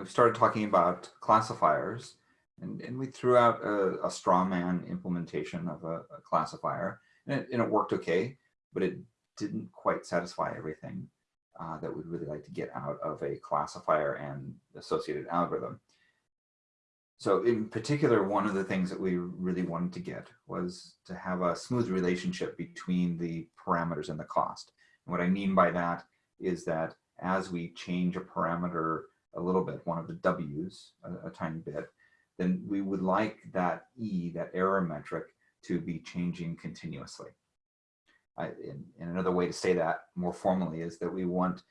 we started talking about classifiers and, and we threw out a, a straw man implementation of a, a classifier and it, and it, worked okay, but it didn't quite satisfy everything uh, that we'd really like to get out of a classifier and associated algorithm. So in particular, one of the things that we really wanted to get was to have a smooth relationship between the parameters and the cost. And what I mean by that is that as we change a parameter a little bit, one of the W's a, a tiny bit, then we would like that E, that error metric, to be changing continuously. I, and, another way to say that more formally is that we want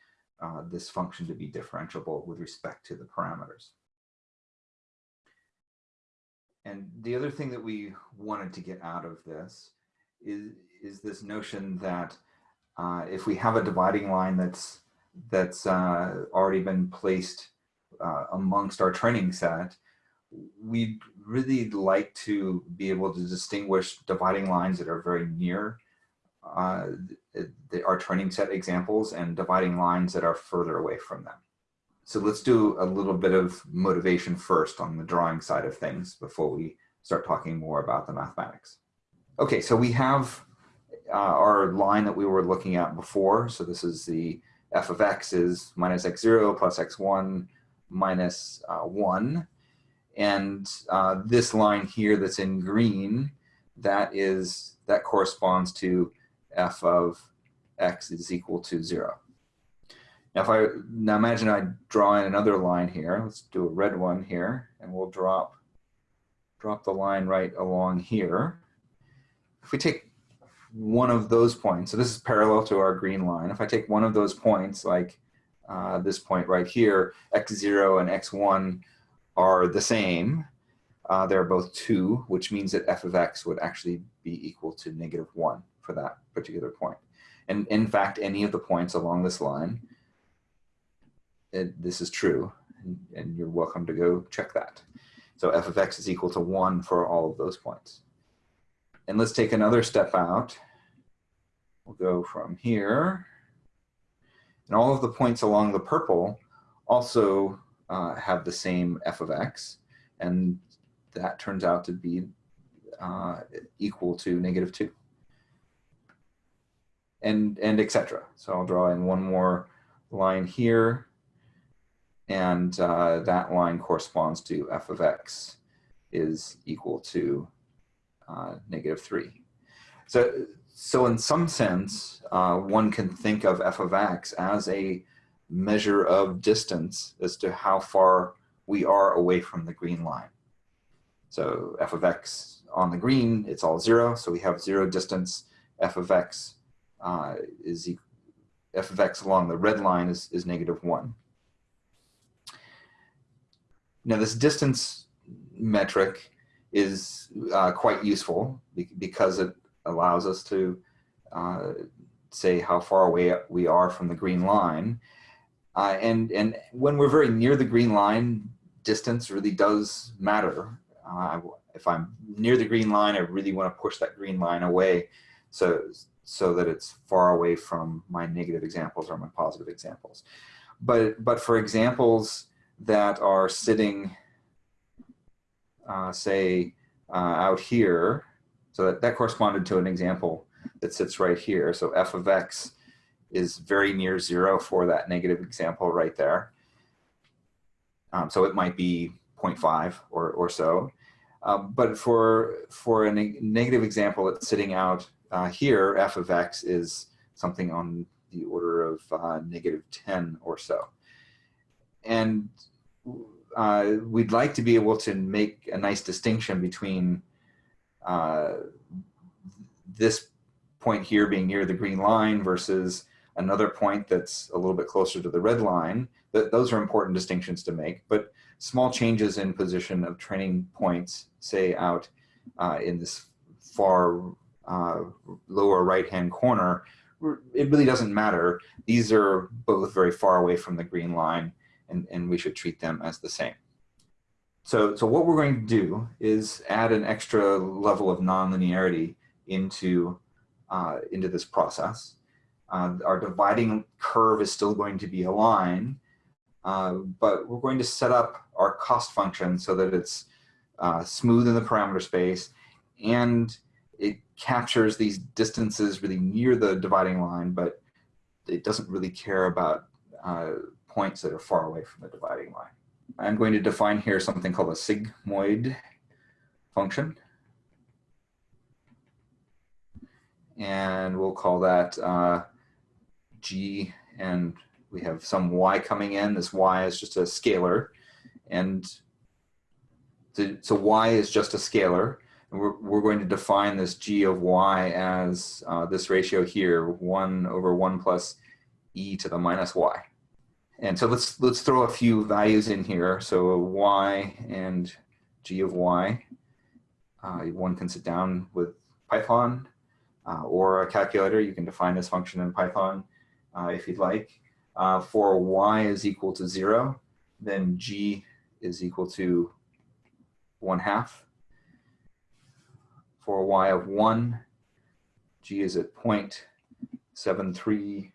uh, this function to be differentiable with respect to the parameters. And the other thing that we wanted to get out of this is, is this notion that uh, if we have a dividing line that's that's uh, already been placed uh, amongst our training set, we'd really like to be able to distinguish dividing lines that are very near uh, the, our training set examples and dividing lines that are further away from them. So let's do a little bit of motivation first on the drawing side of things before we start talking more about the mathematics. Okay, so we have uh, our line that we were looking at before. So this is the f of x is minus x0 plus x1 minus, uh, 1. And uh, this line here that's in green, that is that corresponds to f of x is equal to 0. Now if I now imagine I draw in another line here. Let's do a red one here, and we'll drop drop the line right along here. If we take one of those points, so this is parallel to our green line. If I take one of those points, like uh, this point right here, x0 and x1 are the same. Uh, they're both 2, which means that f of x would actually be equal to negative 1 for that particular point. And in fact, any of the points along this line, it, this is true, and, and you're welcome to go check that. So f of x is equal to 1 for all of those points. And let's take another step out. We'll go from here. And all of the points along the purple also uh, have the same f of x. And that turns out to be uh, equal to negative 2. And, and etc. So I'll draw in one more line here and uh, that line corresponds to f of x is equal to uh, negative 3. So, so in some sense, uh, one can think of f of x as a measure of distance as to how far we are away from the green line. So f of x on the green, it's all 0, so we have 0 distance. f of x uh, is f of x along the red line is, is negative 1. Now this distance metric is uh, quite useful because it allows us to uh, say how far away we are from the green line. Uh, and, and when we're very near the green line, distance really does matter. Uh, if I'm near the green line, I really want to push that green line away so, so that it's far away from my negative examples or my positive examples. But, but for examples that are sitting, uh, say, uh, out here. So that, that corresponded to an example that sits right here. So f of x is very near zero for that negative example right there. Um, so it might be 0.5 or, or so. Um, but for, for a neg negative example that's sitting out uh, here, f of x is something on the order of uh, negative 10 or so. And uh, we'd like to be able to make a nice distinction between uh, this point here being near the green line versus another point that's a little bit closer to the red line. That those are important distinctions to make, but small changes in position of training points, say out uh, in this far uh, lower right-hand corner, it really doesn't matter. These are both very far away from the green line and, and we should treat them as the same. So, so what we're going to do is add an extra level of nonlinearity into, uh, into this process. Uh, our dividing curve is still going to be a line, uh, but we're going to set up our cost function so that it's uh, smooth in the parameter space and it captures these distances really near the dividing line, but it doesn't really care about uh, points that are far away from the dividing line. I'm going to define here something called a sigmoid function. And we'll call that uh, g, and we have some y coming in. This y is just a scalar. And so y is just a scalar. And we're, we're going to define this g of y as uh, this ratio here, 1 over 1 plus e to the minus y. And so let's let's throw a few values in here. So y and g of y. Uh, one can sit down with Python uh, or a calculator. You can define this function in Python uh, if you'd like. Uh, for y is equal to zero, then g is equal to one half. For y of one, g is at 0.731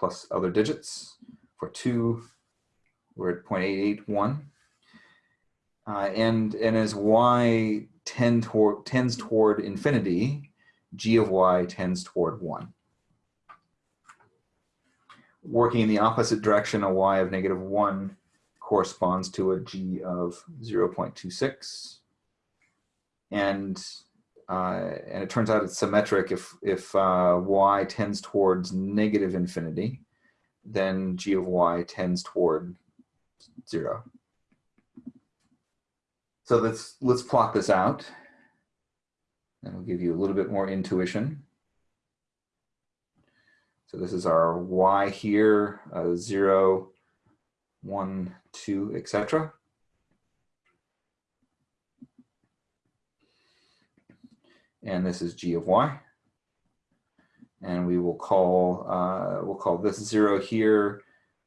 plus other digits. For two, we're at 0.881. Uh, and, and as y tend toward, tends toward infinity, g of y tends toward 1. Working in the opposite direction, a y of negative 1 corresponds to a g of 0.26. And uh, and it turns out it's symmetric. If, if uh, y tends towards negative infinity, then g of y tends toward zero. So let's, let's plot this out. And we'll give you a little bit more intuition. So this is our y here, uh, 0, 1, 2, etc. and this is g of y. And we will call, uh, we'll call this zero here,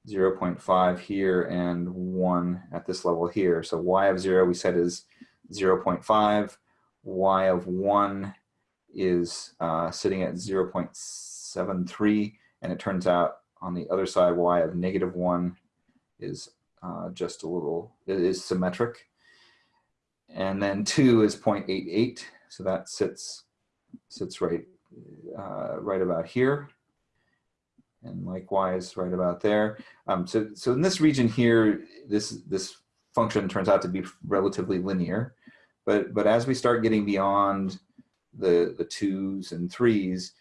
0 0.5 here, and one at this level here. So y of zero we said is 0 0.5, y of one is uh, sitting at 0 0.73, and it turns out on the other side, y of negative one is uh, just a little, it is symmetric. And then two is 0.88, so that sits, sits right, uh, right about here. And likewise, right about there. Um, so, so in this region here, this, this function turns out to be relatively linear. But, but as we start getting beyond the, the twos and threes,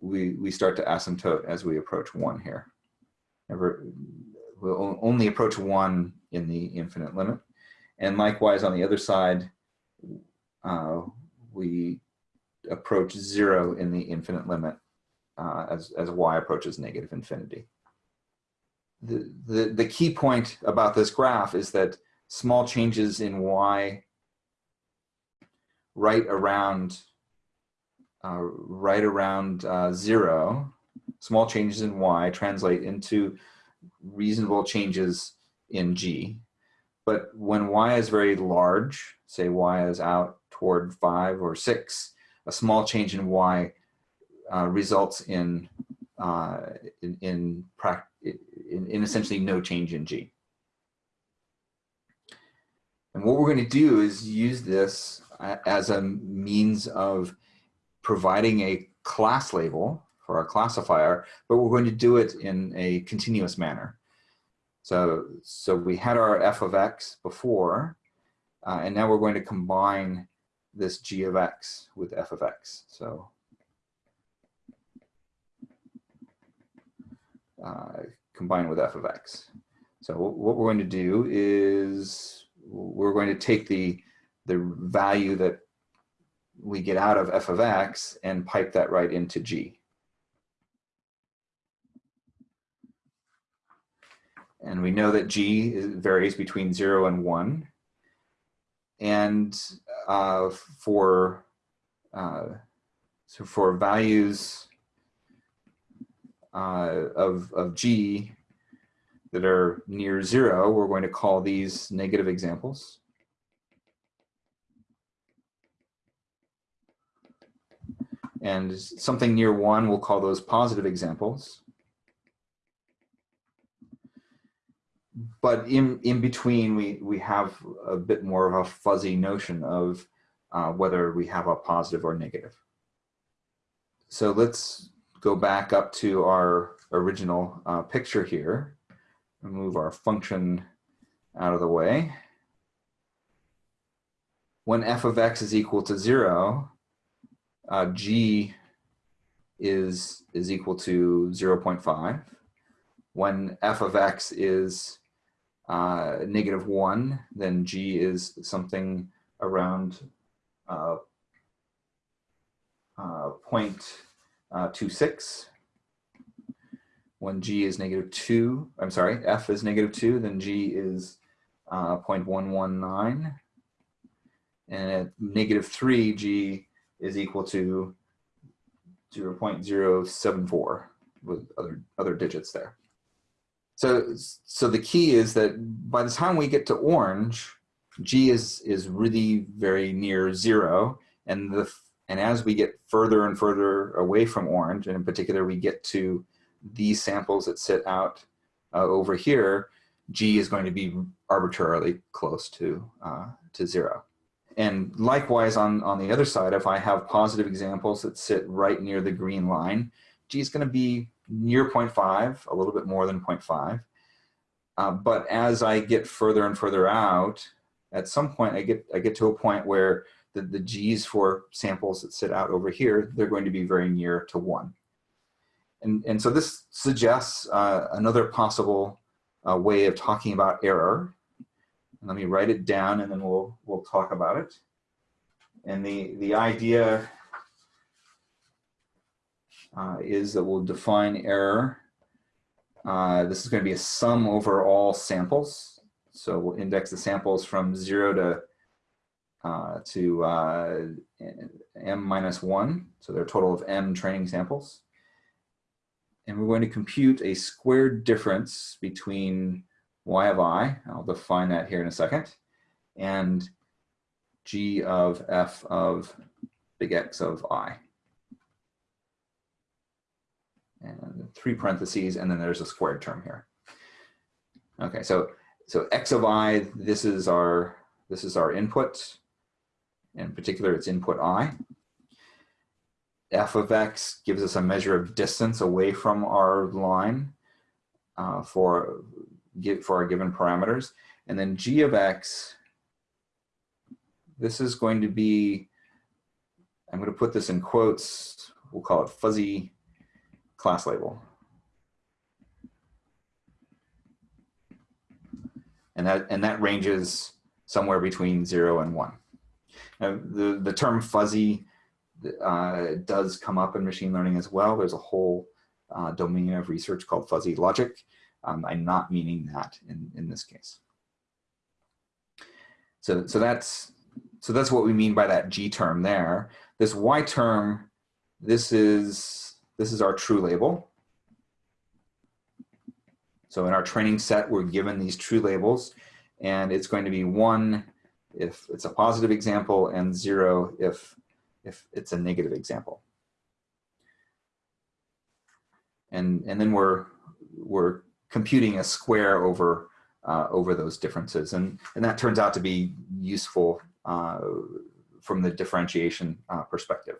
we, we start to asymptote as we approach one here. Never, we'll only approach one in the infinite limit. And likewise on the other side, uh, we approach zero in the infinite limit uh, as, as y approaches negative infinity. The, the, the key point about this graph is that small changes in y right around uh, right around uh, zero, small changes in y translate into reasonable changes in g. But when y is very large, say y is out toward five or six, a small change in y uh, results in, uh, in, in, in, in essentially no change in g. And what we're going to do is use this as a means of providing a class label for our classifier, but we're going to do it in a continuous manner. So, so we had our f of x before, uh, and now we're going to combine this g of x with f of x. So uh, combine with f of x. So what we're going to do is we're going to take the, the value that we get out of f of x and pipe that right into g. And we know that g varies between 0 and 1 and uh, for uh, so for values uh, of, of g that are near zero, we're going to call these negative examples. And something near one, we'll call those positive examples. But in, in between, we, we have a bit more of a fuzzy notion of uh, whether we have a positive or negative. So let's go back up to our original uh, picture here and move our function out of the way. When f of x is equal to zero, uh, g is, is equal to 0 0.5. When f of x is uh, negative 1, then g is something around uh, uh, 0.26. When g is negative 2, I'm sorry, f is negative 2, then g is uh, 0.119. And at negative 3, g is equal to 0 0.074 with other, other digits there. So, so the key is that by the time we get to orange, G is, is really very near zero. And, the, and as we get further and further away from orange, and in particular, we get to these samples that sit out uh, over here, G is going to be arbitrarily close to, uh, to zero. And likewise on, on the other side, if I have positive examples that sit right near the green line, G is going to be near 0.5, a little bit more than 0.5. Uh, but as I get further and further out, at some point I get, I get to a point where the, the G's for samples that sit out over here, they're going to be very near to one. And, and so this suggests uh, another possible uh, way of talking about error. Let me write it down and then we'll, we'll talk about it. And the, the idea uh, is that we'll define error. Uh, this is going to be a sum over all samples. So we'll index the samples from zero to uh, to uh, m minus one. So a total of m training samples. And we're going to compute a squared difference between y of i, I'll define that here in a second, and g of f of big X of i and three parentheses, and then there's a squared term here. Okay, so so x of i, this is our this is our input. In particular, it's input i. f of x gives us a measure of distance away from our line uh, for for our given parameters, and then g of x. This is going to be. I'm going to put this in quotes. We'll call it fuzzy class label. And that, and that ranges somewhere between zero and one. Now, the, the term fuzzy uh, does come up in machine learning as well. There's a whole uh, domain of research called fuzzy logic. Um, I'm not meaning that in, in this case. So, so that's so that's what we mean by that G term there. This Y term, this is this is our true label. So in our training set, we're given these true labels and it's going to be one if it's a positive example and zero if, if it's a negative example. And, and then we're, we're computing a square over, uh, over those differences. And, and that turns out to be useful uh, from the differentiation uh, perspective.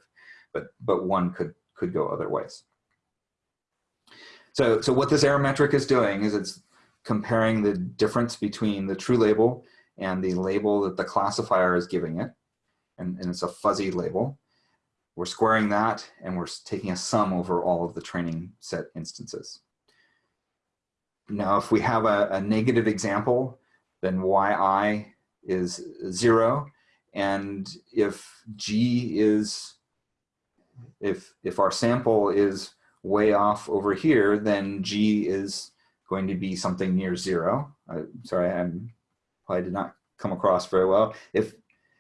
But, but one could could go other ways. So, so what this error metric is doing is it's comparing the difference between the true label and the label that the classifier is giving it. And, and it's a fuzzy label. We're squaring that and we're taking a sum over all of the training set instances. Now, if we have a, a negative example, then yi is zero. And if g is if, if our sample is way off over here, then G is going to be something near zero. I, sorry, I'm did not come across very well. If,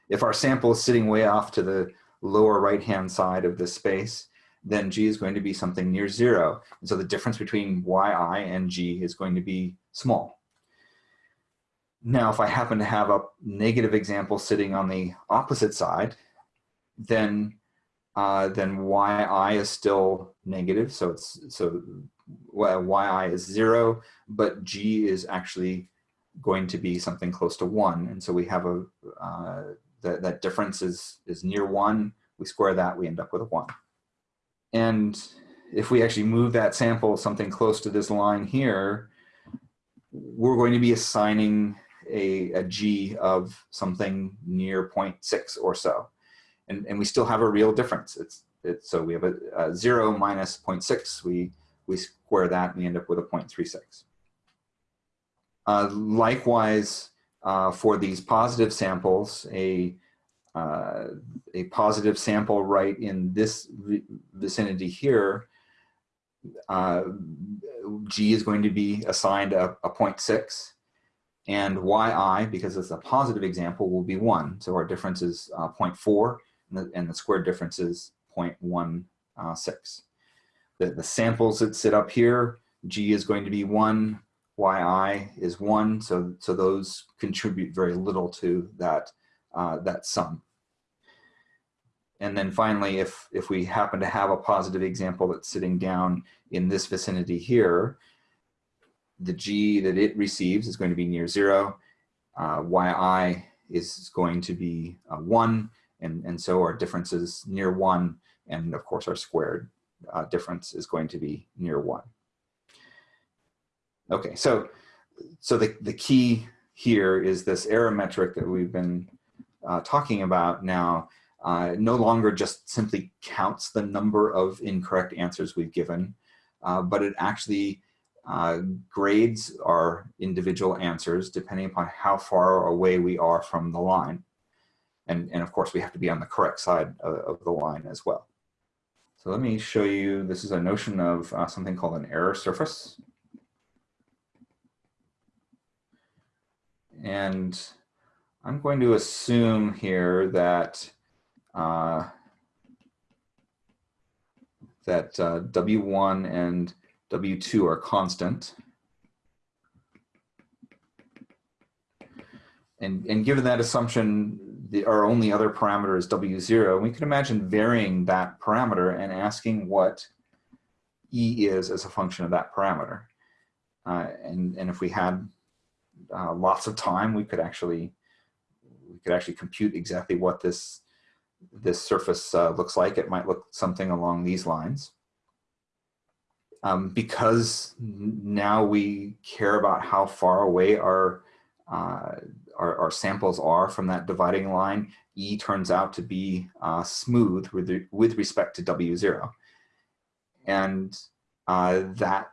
if our sample is sitting way off to the lower right-hand side of this space, then G is going to be something near zero. And so the difference between Yi and G is going to be small. Now, if I happen to have a negative example sitting on the opposite side, then uh, then yi is still negative. So it's so yi is zero, but g is actually going to be something close to one. And so we have a, uh, that, that difference is, is near one. We square that, we end up with a one. And if we actually move that sample something close to this line here, we're going to be assigning a, a g of something near 0.6 or so. And, and we still have a real difference. It's, it's so we have a, a 0 minus 0.6. We, we square that and we end up with a 0.36. Uh, likewise, uh, for these positive samples, a, uh, a positive sample right in this vicinity here, uh, G is going to be assigned a, a 0.6 and yi, because it's a positive example, will be 1. So our difference is uh, 0.4 and the, and the squared difference is 0.16. The, the samples that sit up here, G is going to be 1, yi is 1, so, so those contribute very little to that, uh, that sum. And then finally, if, if we happen to have a positive example that's sitting down in this vicinity here, the g that it receives is going to be near 0, uh, yi is going to be uh, 1, and, and so our difference is near 1, and of course our squared uh, difference is going to be near 1. Okay, so so the, the key here is this error metric that we've been uh, talking about now uh, no longer just simply counts the number of incorrect answers we've given, uh, but it actually uh, grades our individual answers depending upon how far away we are from the line. And, and of course, we have to be on the correct side of, of the line as well. So let me show you, this is a notion of uh, something called an error surface. And I'm going to assume here that uh, that uh, W1 and W2 are constant. And, and given that assumption, the, our only other parameter is W0, we can imagine varying that parameter and asking what E is as a function of that parameter. Uh, and, and if we had uh, lots of time, we could actually we could actually compute exactly what this this surface uh, looks like. It might look something along these lines. Um, because now we care about how far away our, uh, our, our, samples are from that dividing line, E turns out to be uh, smooth with, with respect to W0. And uh, that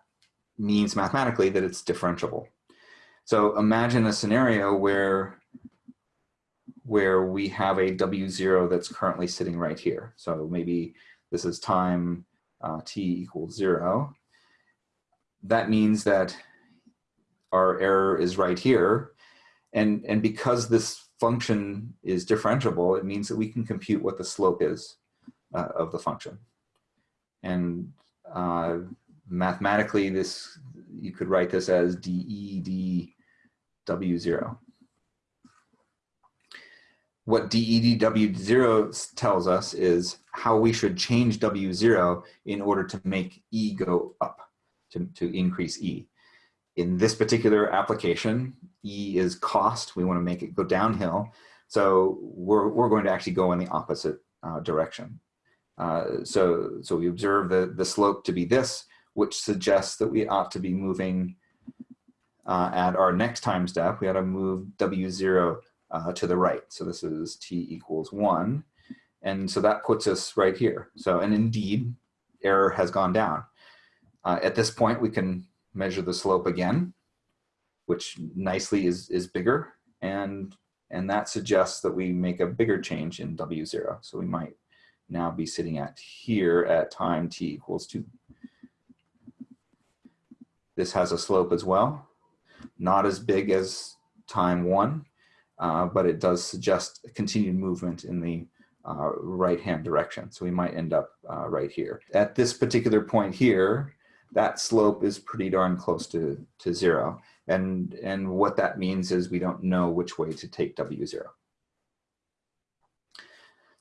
means mathematically that it's differentiable. So imagine a scenario where where we have a W0 that's currently sitting right here. So maybe this is time uh, t equals zero. That means that our error is right here. And, and because this function is differentiable, it means that we can compute what the slope is uh, of the function. And uh, mathematically, this you could write this as dE d W0. What DEDW0 tells us is how we should change W0 in order to make E go up, to, to increase E. In this particular application, E is cost. We want to make it go downhill. So we're, we're going to actually go in the opposite uh, direction. Uh, so, so we observe the, the slope to be this, which suggests that we ought to be moving uh, at our next time step, we ought to move W0 uh, to the right. So this is t equals 1. And so that puts us right here. So, and indeed, error has gone down. Uh, at this point, we can measure the slope again, which nicely is, is bigger. And, and that suggests that we make a bigger change in W0. So we might now be sitting at here at time t equals 2. This has a slope as well not as big as time one, uh, but it does suggest continued movement in the uh, right-hand direction. So we might end up uh, right here. At this particular point here, that slope is pretty darn close to, to zero. And, and what that means is we don't know which way to take W0.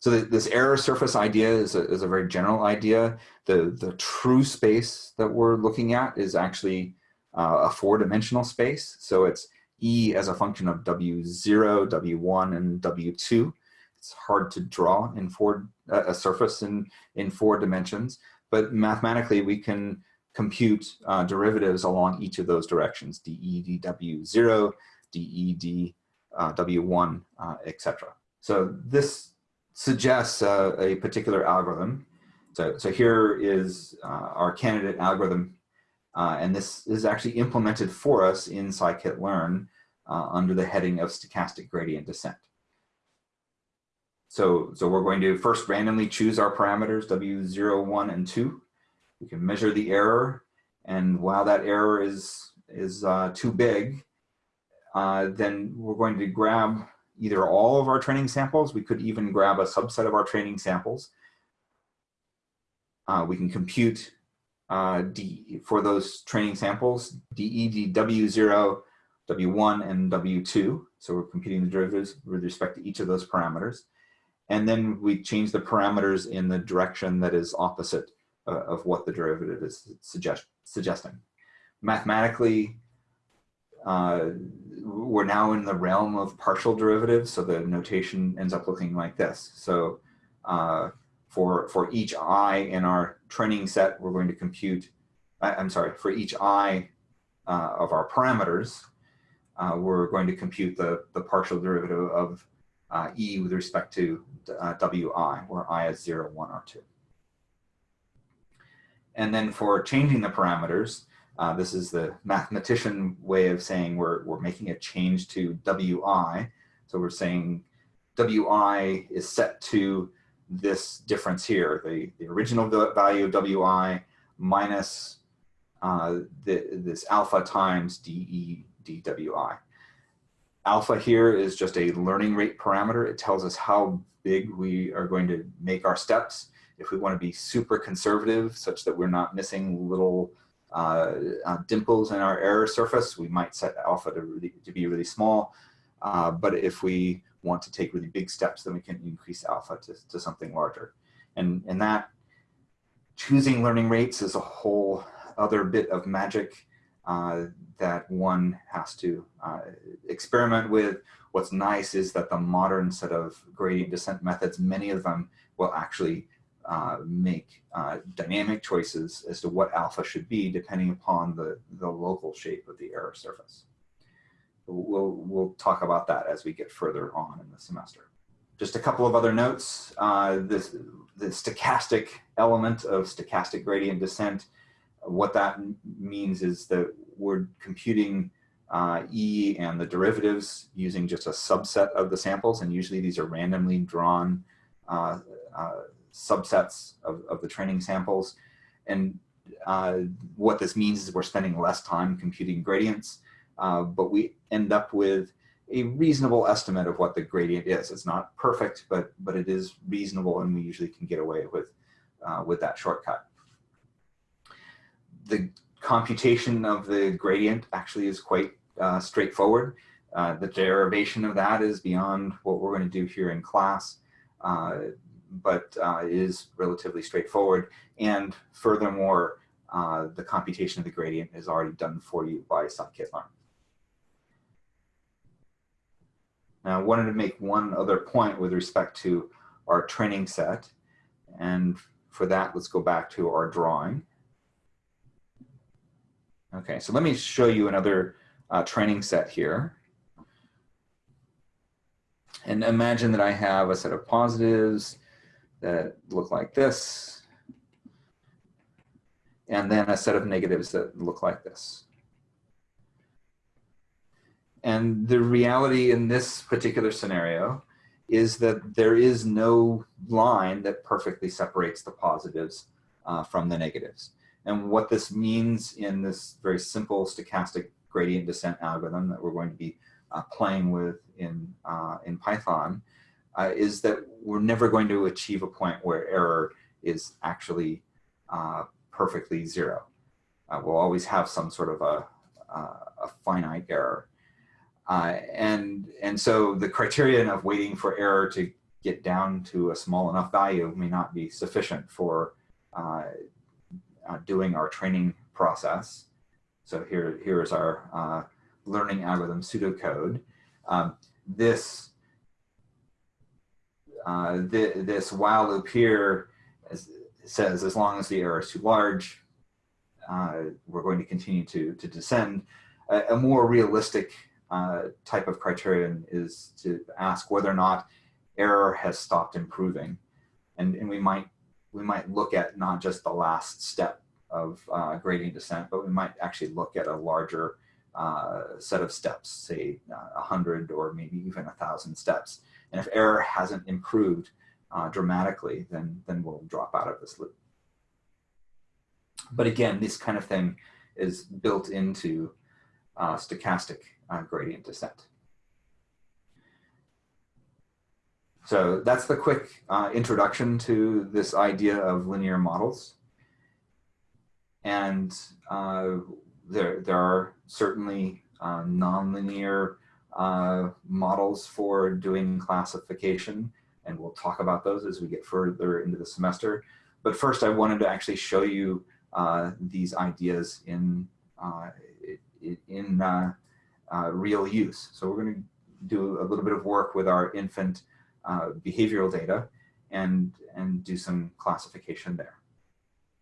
so this error surface idea is a, is a very general idea. The, the true space that we're looking at is actually uh, a four-dimensional space. So it's E as a function of W0, W1, and W2. It's hard to draw in four, uh, a surface in, in four dimensions, but mathematically we can compute uh, derivatives along each of those directions, dE, dW0, dE, dW1, uh, etc. So this suggests uh, a particular algorithm. So, so here is uh, our candidate algorithm, uh, and this is actually implemented for us in scikit-learn uh, under the heading of stochastic gradient descent. So, so we're going to first randomly choose our parameters, W0, 1, and 2. We can measure the error, and while that error is, is uh, too big, uh, then we're going to grab either all of our training samples. We could even grab a subset of our training samples. Uh, we can compute uh, D, for those training samples, DE, W0, W1, and W2. So we're computing the derivatives with respect to each of those parameters. And then we change the parameters in the direction that is opposite uh, of what the derivative is suggest suggesting. Mathematically, uh, we're now in the realm of partial derivatives, so the notation ends up looking like this. So uh, for, for each i in our training set, we're going to compute, I, am sorry, for each i uh, of our parameters, uh, we're going to compute the, the partial derivative of uh, e with respect to uh, wi, where i is 0, 1, or 2. And then for changing the parameters, uh, this is the mathematician way of saying we're, we're making a change to Wi. So we're saying Wi is set to this difference here, the, the original value of Wi minus uh, the, this alpha times dE dWi. Alpha here is just a learning rate parameter. It tells us how big we are going to make our steps. If we want to be super conservative such that we're not missing little uh, uh, dimples in our error surface, we might set alpha to, really, to be really small. Uh, but if we want to take really big steps, then we can increase alpha to, to something larger. And, and that choosing learning rates is a whole other bit of magic uh, that one has to uh, experiment with. What's nice is that the modern set of gradient descent methods, many of them will actually uh, make uh, dynamic choices as to what alpha should be depending upon the, the local shape of the error surface. We'll, we'll talk about that as we get further on in the semester. Just a couple of other notes. Uh, this, the stochastic element of stochastic gradient descent, what that means is that we're computing uh, E and the derivatives using just a subset of the samples, and usually these are randomly drawn uh, uh, subsets of, of the training samples. And uh, what this means is we're spending less time computing gradients, uh, but we end up with a reasonable estimate of what the gradient is. It's not perfect, but, but it is reasonable and we usually can get away with, uh, with that shortcut. The computation of the gradient actually is quite uh, straightforward. Uh, the derivation of that is beyond what we're going to do here in class. But uh, is relatively straightforward. And furthermore, uh, the computation of the gradient is already done for you by scikit-learn. Now, I wanted to make one other point with respect to our training set. And for that, let's go back to our drawing. Okay, so let me show you another uh, training set here. And imagine that I have a set of positives that look like this, and then a set of negatives that look like this. And the reality in this particular scenario is that there is no line that perfectly separates the positives uh, from the negatives. And what this means in this very simple stochastic gradient descent algorithm that we're going to be uh, playing with in, uh, in Python uh, is that we're never going to achieve a point where error is actually uh, perfectly zero. Uh, we'll always have some sort of a, a finite error. Uh, and, and so the criterion of waiting for error to get down to a small enough value may not be sufficient for uh, uh, doing our training process. So here, here is our learning algorithm pseudocode. Um, this, uh, th this while loop here is, says as long as the error is too large, uh, we're going to continue to, to descend. A, a more realistic uh, type of criterion is to ask whether or not error has stopped improving. And, and we might we might look at not just the last step of uh, gradient descent, but we might actually look at a larger uh, set of steps, say uh, a hundred or maybe even a thousand steps. And if error hasn't improved uh, dramatically, then, then we'll drop out of this loop. But again, this kind of thing is built into uh, stochastic uh, gradient descent. So that's the quick uh, introduction to this idea of linear models. And uh, there, there are certainly uh, nonlinear uh, models for doing classification, and we'll talk about those as we get further into the semester. But first, I wanted to actually show you uh, these ideas in, uh, in real use. So we're going to do a little bit of work with our infant uh, behavioral data and, and do some classification there.